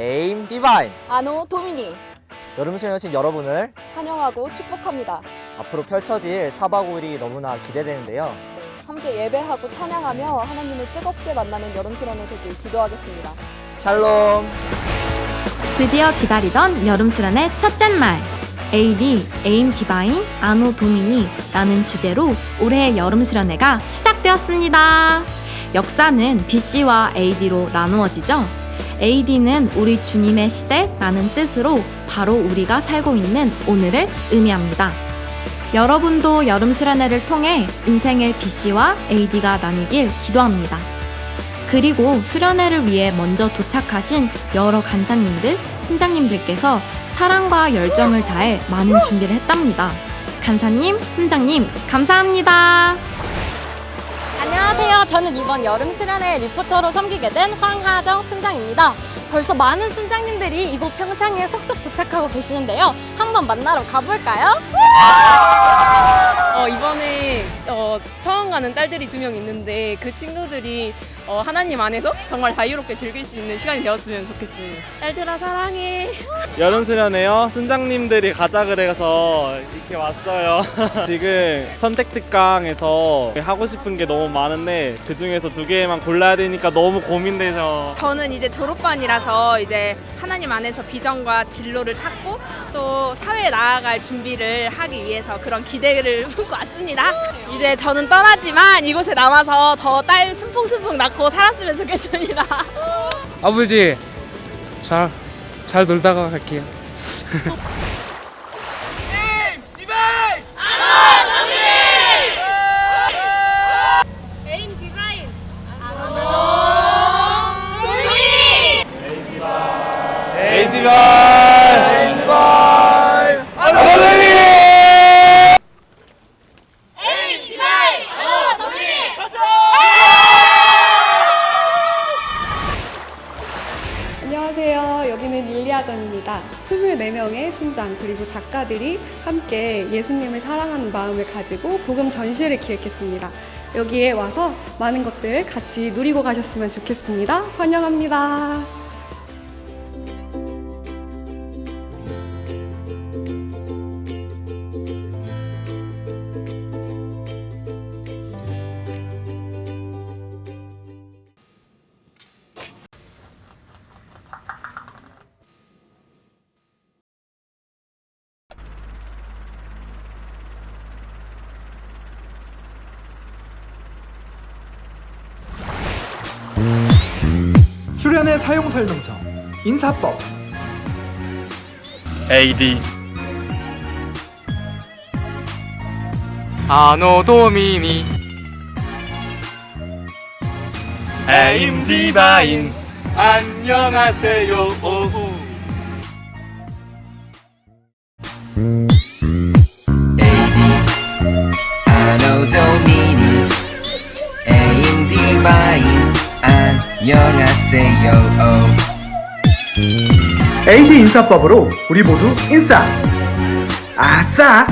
Aim Divine Anno Domini 여름 수련하신 여러분을 환영하고 축복합니다. 앞으로 펼쳐질 4박 5일이 너무나 기대되는데요. 함께 예배하고 찬양하며 하나님을 뜨겁게 만나는 여름 수련회 되길 기도하겠습니다. 샬롬. 드디어 기다리던 여름 수련의 첫째 날. AD, Aim Divine, Anno Domini라는 주제로 올해의 여름 수련회가 시작되었습니다. 역사는 BC와 AD로 나누어지죠. AD는 우리 주님의 시대라는 뜻으로 바로 우리가 살고 있는 오늘을 의미합니다. 여러분도 여름 수련회를 통해 인생의 BC와 AD가 나뉘길 기도합니다. 그리고 수련회를 위해 먼저 도착하신 여러 간사님들, 순장님들께서 사랑과 열정을 다해 많은 준비를 했답니다. 간사님, 순장님, 감사합니다. 안녕하세요. 저는 이번 여름 수련회 리포터로 섬기게 된 황하정 순장입니다. 벌써 많은 순장님들이 이곳 평창에 속속 도착하고 계시는데요. 한번 만나러 가볼까요? 어, 이번에 어, 처음 가는 딸들이 두 명 있는데 그 친구들이 어, 하나님 안에서 정말 자유롭게 즐길 수 있는 시간이 되었으면 좋겠어요. 딸들아 사랑해. 여름 수련회요. 순장님들이 가자 그래서 이렇게 왔어요. 지금 선택 특강에서 하고 싶은 게 너무 많은데 그 중에서 두 개만 골라야 되니까 너무 고민돼서 저는 이제 졸업반이라서 이제 하나님 안에서 비전과 진로를 찾고 또 사회에 나아갈 준비를 하기 위해서 그런 기대를 품고 왔습니다. 이제 저는 떠나지만 이곳에 남아서 더 딸 순풍순풍 낳고 살았으면 좋겠습니다. 아버지 잘, 잘 놀다가 갈게요 에이디발 에이디발 아버님 안녕하세요. 릴리아전입니다. 24명의 순장 그리고 작가들이 함께 예수님을 사랑하는 마음을 가지고 복음 전시회를 기획했습니다. 여기에 와서 많은 것들을 같이 누리고 가셨으면 좋겠습니다. 환영합니다. 수련의 사용 설명서 인사법. AD 아노 도미니 에임 디바인. 안녕하세요 오후 안녕하세요. AD 인사법으로 우리 모두 인싸. 아싸